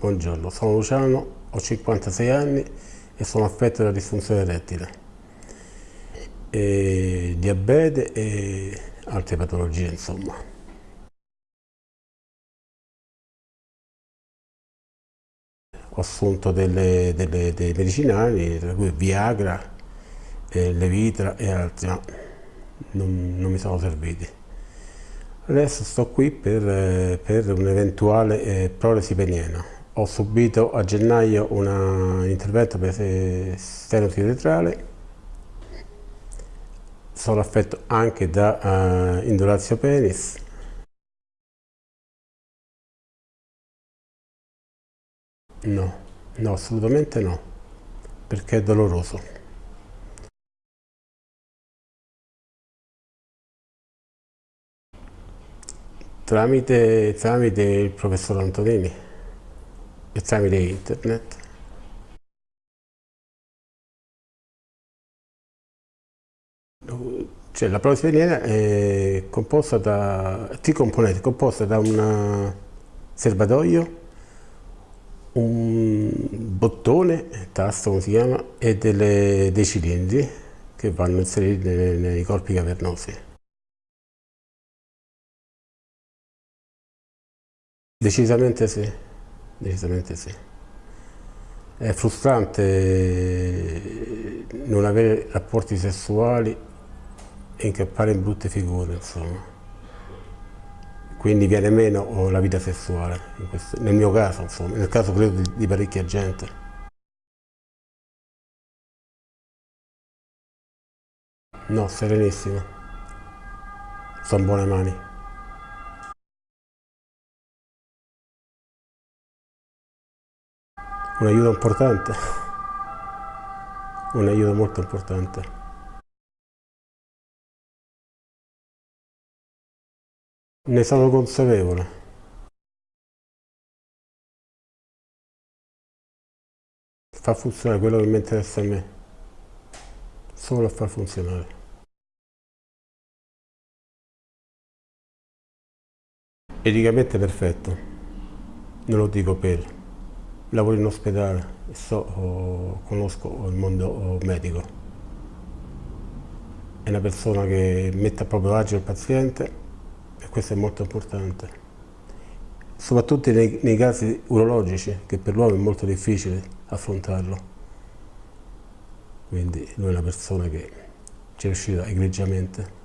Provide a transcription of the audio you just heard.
Buongiorno, sono Luciano, ho 56 anni e sono affetto da disfunzione erettile, e diabete e altre patologie insomma. Ho assunto delle, delle, dei medicinali, tra cui Viagra, eh, Levitra e altri, ma non, non mi sono serviti. Adesso sto qui per, per un'eventuale eh, prolesi peniana ho subito a gennaio un intervento per stenosi retrale, sono affetto anche da uh, indurazio penis, no, no, assolutamente no, perché è doloroso. Tramite, tramite il professor Antonini e tramite internet. Cioè, la prova speriera è composta da tre componenti, composta da un serbatoio, un bottone, tasto come si chiama, e delle, dei cilindri che vanno inseriti nei, nei corpi cavernosi. Decisamente sì decisamente sì. È frustrante non avere rapporti sessuali e incappare in brutte figure, insomma. Quindi viene meno la vita sessuale, questo, nel mio caso, insomma, nel caso credo di, di parecchia gente. No, serenissimo. Sono buone mani. Un aiuto importante, un aiuto molto importante. Ne sono consapevole. Fa funzionare quello che mi interessa a me, solo a far funzionare. Eticamente perfetto, non lo dico per lavoro in ospedale, so, oh, conosco il mondo medico. È una persona che mette a proprio agio il paziente e questo è molto importante. Soprattutto nei, nei casi urologici, che per l'uomo è molto difficile affrontarlo. Quindi lui è una persona che ci è riuscita egregiamente.